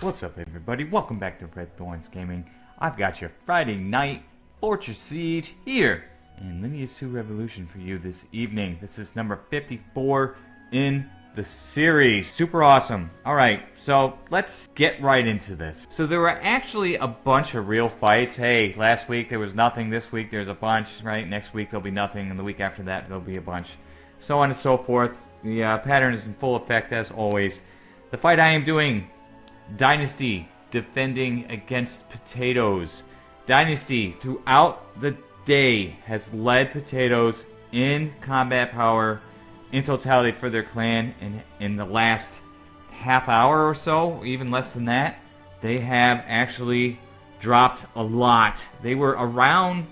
What's up, everybody? Welcome back to Red Thorns Gaming. I've got your Friday night Fortress Siege here in Lineage 2 Revolution for you this evening. This is number 54 in the series. Super awesome. Alright, so let's get right into this. So there were actually a bunch of real fights. Hey, last week there was nothing. This week there's a bunch, right? Next week there'll be nothing. And the week after that there'll be a bunch. So on and so forth. The uh, pattern is in full effect as always. The fight I am doing Dynasty defending against Potatoes. Dynasty throughout the day has led Potatoes in combat power in totality for their clan in, in the last half hour or so, even less than that. They have actually dropped a lot. They were around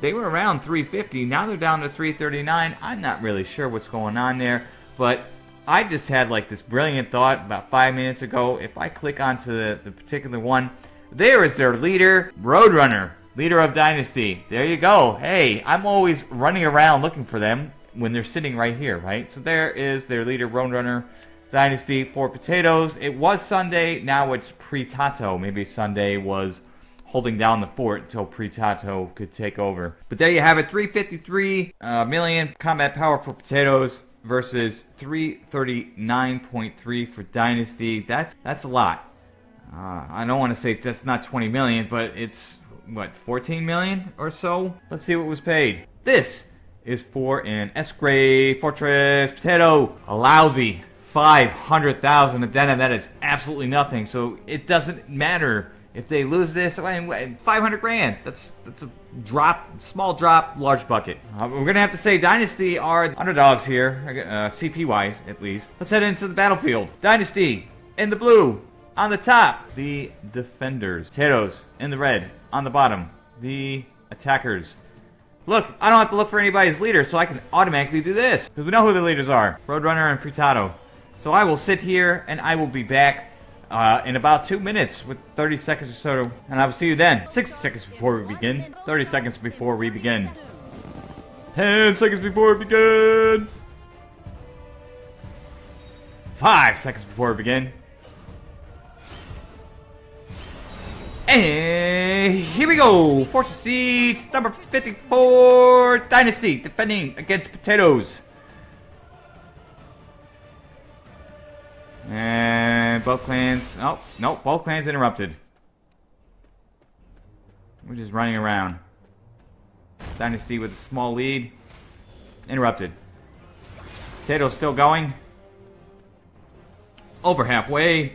they were around 350. Now they're down to 339. I'm not really sure what's going on there, but I just had like this brilliant thought about five minutes ago. If I click onto the, the particular one, there is their leader, Roadrunner, leader of Dynasty. There you go. Hey, I'm always running around looking for them when they're sitting right here, right? So there is their leader, Roadrunner, Dynasty for potatoes. It was Sunday, now it's Pritato. Maybe Sunday was holding down the fort until Pritato could take over. But there you have it, 353 uh, million combat power for potatoes versus 339.3 for Dynasty. That's that's a lot. Uh, I don't want to say that's not 20 million, but it's what 14 million or so. Let's see what was paid. This is for an S-grade Fortress Potato, a lousy 500,000 addendum. That is absolutely nothing. So it doesn't matter if they lose this. 500 grand. That's that's a drop, small drop, large bucket. Uh, we're gonna have to say Dynasty are underdogs here, uh, CP wise at least. Let's head into the battlefield. Dynasty in the blue. On the top, the defenders. Potatoes in the red. On the bottom, the attackers. Look, I don't have to look for anybody's leader, so I can automatically do this. Because we know who the leaders are. Roadrunner and Pritato. So I will sit here, and I will be back uh, in about two minutes with 30 seconds or so, and I will see you then. 60 seconds before we begin. 30 seconds before we begin. 10 seconds before we begin. 5 seconds before we begin. And here we go! Fortress Siege number 54 Dynasty defending against Potatoes. And both clans. Oh, no, both clans interrupted. We're just running around. Dynasty with a small lead. Interrupted. Potato's still going. Over halfway.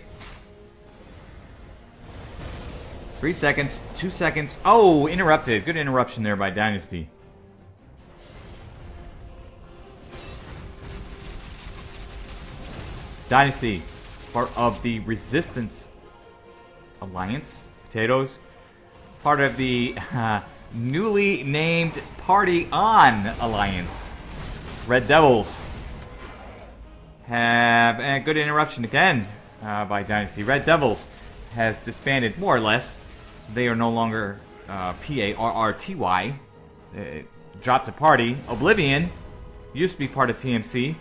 Three seconds. Two seconds. Oh, interrupted. Good interruption there by Dynasty. Dynasty, part of the Resistance Alliance, Potatoes, part of the uh, newly named Party On Alliance, Red Devils, have a good interruption again uh, by Dynasty. Red Devils has disbanded more or less. They are no longer uh, P-A-R-R-T-Y. dropped a party. Oblivion used to be part of TMC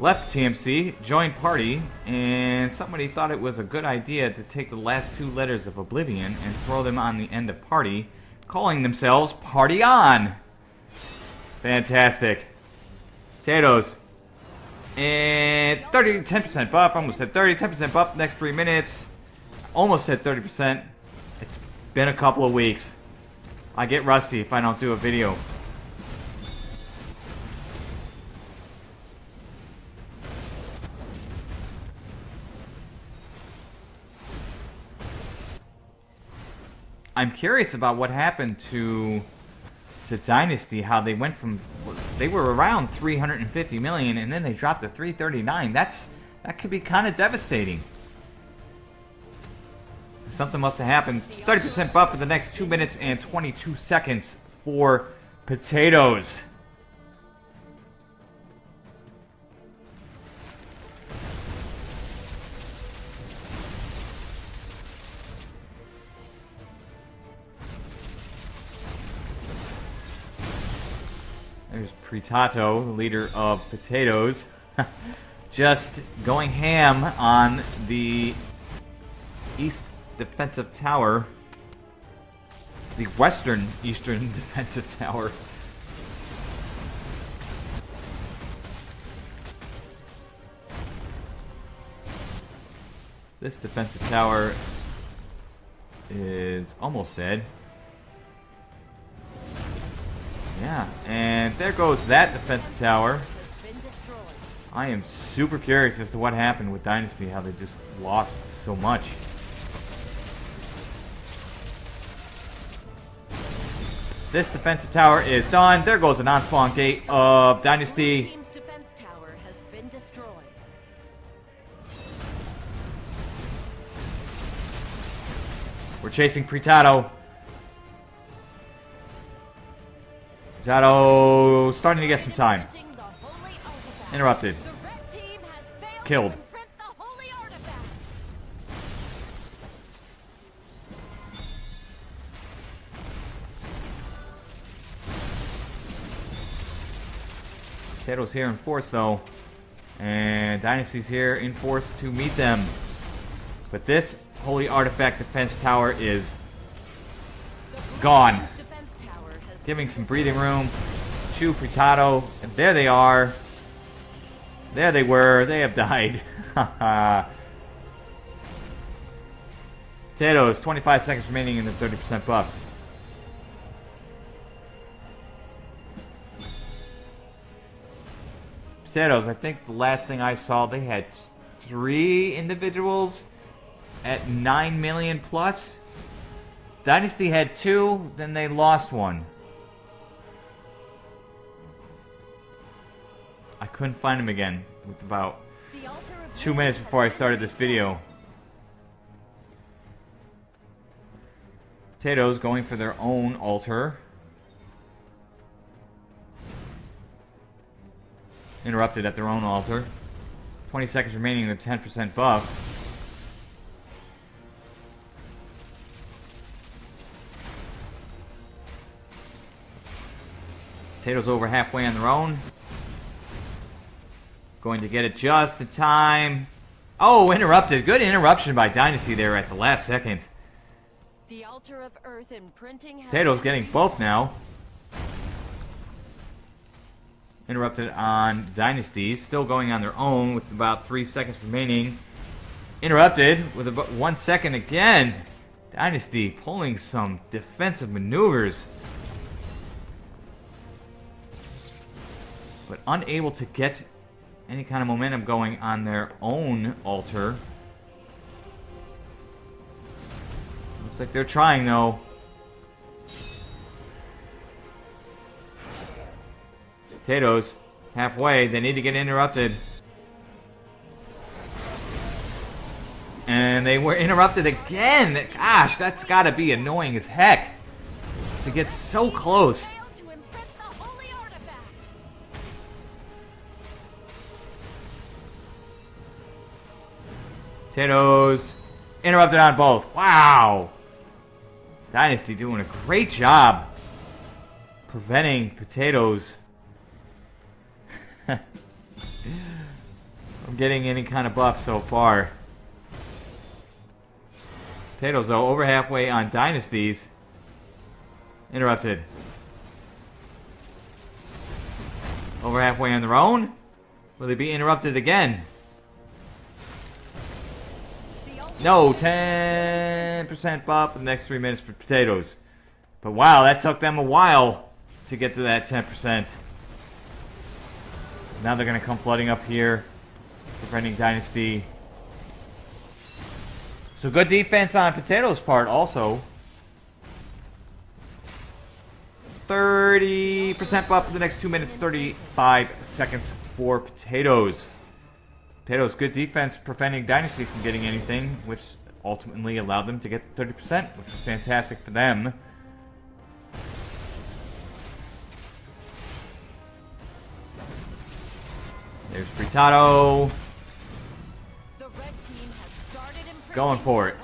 left TMC, joined party, and somebody thought it was a good idea to take the last two letters of Oblivion and throw them on the end of party, calling themselves Party On. Fantastic. Potatoes. And 30, 10% buff. Almost at 30, 10% buff next three minutes. Almost hit 30%. It's been a couple of weeks. I get rusty if I don't do a video. I'm curious about what happened to to Dynasty, how they went from they were around 350 million and then they dropped to 339. That's that could be kind of devastating. Something must have happened. 30% buff for the next 2 minutes and 22 seconds for potatoes. There's Pritato, leader of potatoes, just going ham on the East defensive tower. The western eastern defensive tower. This defensive tower is almost dead. Yeah, and there goes that defensive tower. I am super curious as to what happened with Dynasty, how they just lost so much. This defensive tower is done. There goes the non-spawn gate of Dynasty. We're chasing Pritato. Pritato starting to get some time. Interrupted. Killed. Potato's here in force though. And Dynasty's here in force to meet them. But this Holy Artifact Defense Tower is gone. Giving some breathing room. Chu Pritato. And there they are. There they were. They have died. Potatoes, 25 seconds remaining in the 30% buff. Potatoes, I think the last thing I saw, they had three individuals at 9 million plus. Dynasty had two, then they lost one. I couldn't find him again with about two minutes before I started this video. Potatoes going for their own altar. Interrupted at their own altar. 20 seconds remaining in the 10% buff. Potatoes over halfway on their own. Going to get it just in time. Oh, interrupted. Good interruption by Dynasty there at the last second. The altar of earth imprinting Potatoes getting both now. Interrupted on Dynasty. Still going on their own with about three seconds remaining. Interrupted with about one second again. Dynasty pulling some defensive maneuvers. but unable to get any kind of momentum going on their own altar. Looks like they're trying though. Potatoes, halfway, they need to get interrupted. And they were interrupted again! Gosh, that's gotta be annoying as heck. To get so close. Potatoes. Interrupted on both. Wow. Dynasty doing a great job preventing potatoes getting any kind of buff so far. Potatoes, though, over halfway on Dynasties. Interrupted. Over halfway on their own? Will they be interrupted again? No, 10% buff in the next three minutes for potatoes. But wow, that took them a while to get to that 10%. Now they're going to come flooding up here, preventing Dynasty. So good defense on Potatoes' part also. 30% buff for the next 2 minutes, 35 seconds for Potatoes. Potatoes, good defense preventing Dynasty from getting anything, which ultimately allowed them to get 30%, which is fantastic for them. There's Pritato. Going for it.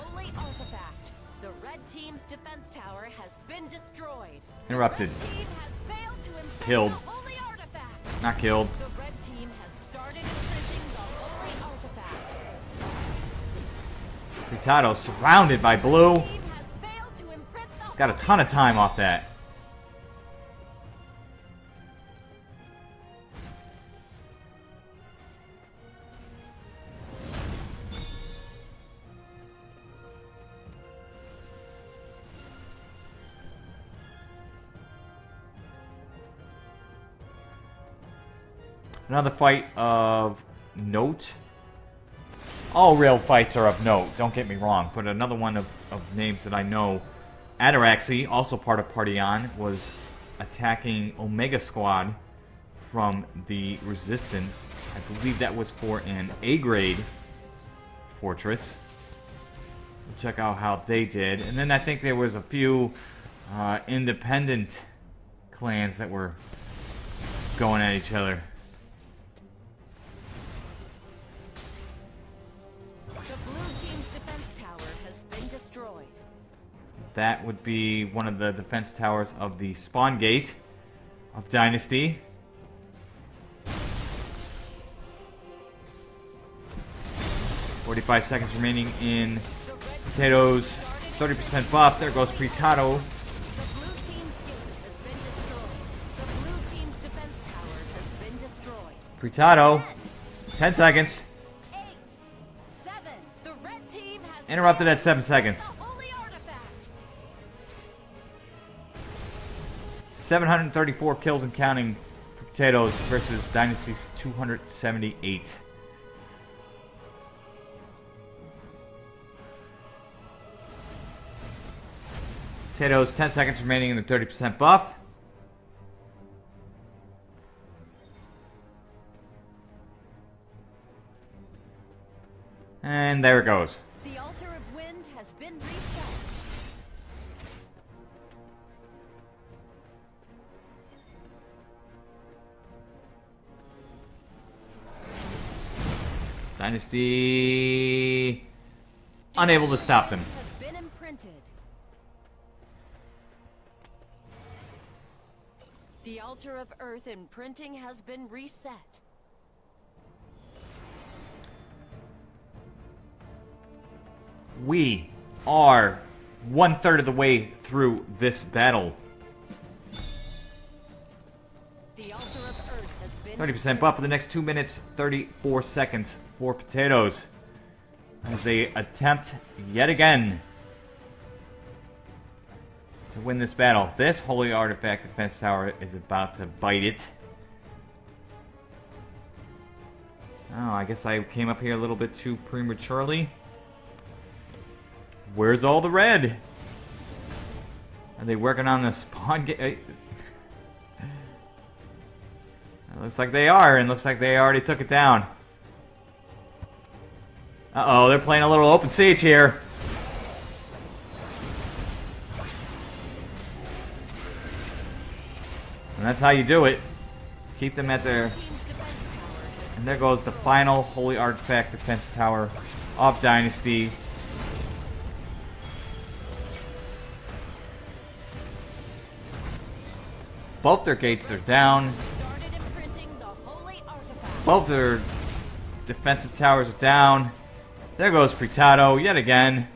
Interrupted. Killed. not killed. The red team has started imprinting the holy artifact. Pritato surrounded by blue. Team has failed to imprint the Got a ton of time off that. Another fight of note. All real fights are of note, don't get me wrong, but another one of, of names that I know, Ataraxy, also part of Party On, was attacking Omega Squad from the Resistance. I believe that was for an A-grade fortress. We'll check out how they did. And then I think there was a few uh, independent clans that were going at each other. That would be one of the defense towers of the spawn gate of Dynasty. Forty-five seconds remaining in potatoes. Thirty percent buff. There goes Pritato. The blue team's gate has been destroyed. The blue team's defense tower has been destroyed. Pritato. Ten seconds. Eight, seven. The red team has Interrupted at seven seconds. 734 kills and counting for potatoes versus Dynasty's 278. Potatoes, 10 seconds remaining in the 30% buff. And there it goes. The altar of wind has been reset. Dynasty unable to stop them. Has been imprinted. The altar of earth imprinting has been reset. We are one third of the way through this battle. The altar of earth has been 30% buff for the next 2 minutes, 34 seconds for potatoes. As they attempt yet again to win this battle. This Holy Artifact Defense Tower is about to bite it. Oh, I guess I came up here a little bit too prematurely. Where's all the red? Are they working on the spawn gate? Looks like they are, and looks like they already took it down. Uh-oh, they're playing a little open siege here. And that's how you do it. Keep them at their... And there goes the final Holy Artifact Defense Tower of Dynasty. Both their gates are down. Both their defensive towers are down. There goes Pritato yet again.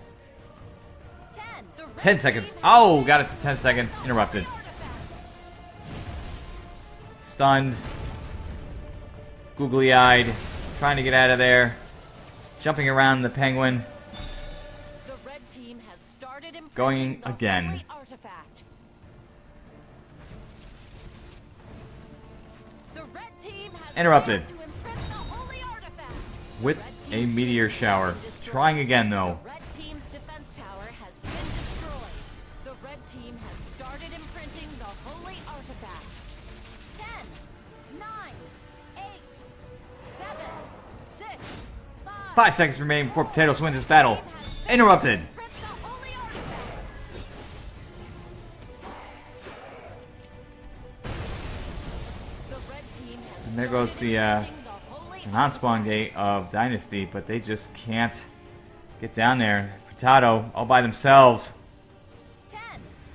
Ten. The red 10 seconds. Oh, got it to 10 seconds. Interrupted. Stunned. Googly eyed. Trying to get out of there. Jumping around the penguin. The red team has started Going again. The red team has Interrupted. failed to imprint the holy. With a meteor shower. Trying again though. The red team's defense tower has been destroyed. The red team has started imprinting the holy artifact. Ten, nine, eight, seven, six, five. Five seconds remaining before Potatoes wins this battle. Interrupted. Imprint the holy artifact. The red team has And there goes the, uh, imprinting the holy Non-spawn gate of Dynasty, but they just can't get down there. Potato all by themselves.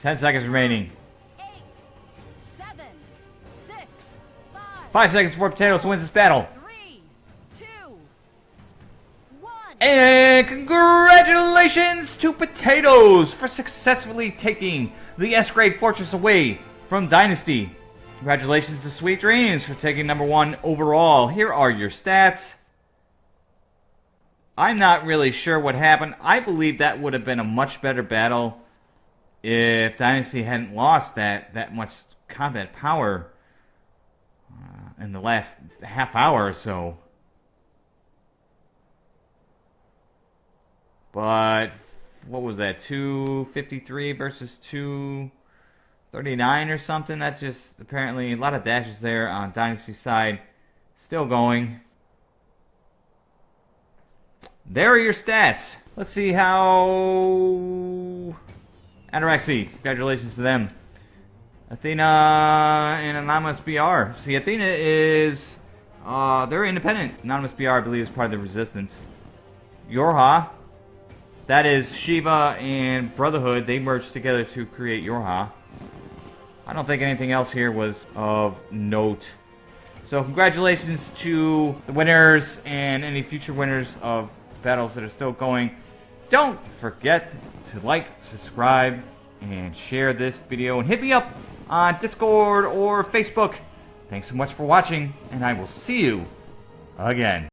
Ten, seconds remaining. Five seconds before Potatoes wins this battle. Three, two, one. And congratulations to Potatoes for successfully taking the S-grade fortress away from Dynasty. Congratulations to Sweet Dreams for taking number one overall. Here are your stats. I'm not really sure what happened. I believe that would have been a much better battle if Dynasty hadn't lost that, that much combat power uh, in the last half hour or so. But what was that? 253 versus 239 or something? That just apparently a lot of dashes there on Dynasty side. Still going. There are your stats. Let's see how Ataraxy, congratulations to them. Athena and Anonymous BR. See, Athena is, uh, they're independent. Anonymous BR, I believe, is part of the Resistance. Yorha, that is Shiva and Brotherhood. They merged together to create Yorha. I don't think anything else here was of note. So congratulations to the winners and any future winners of battles that are still going. Don't forget to like, subscribe, and share this video. And hit me up on Discord or Facebook. Thanks so much for watching, and I will see you again.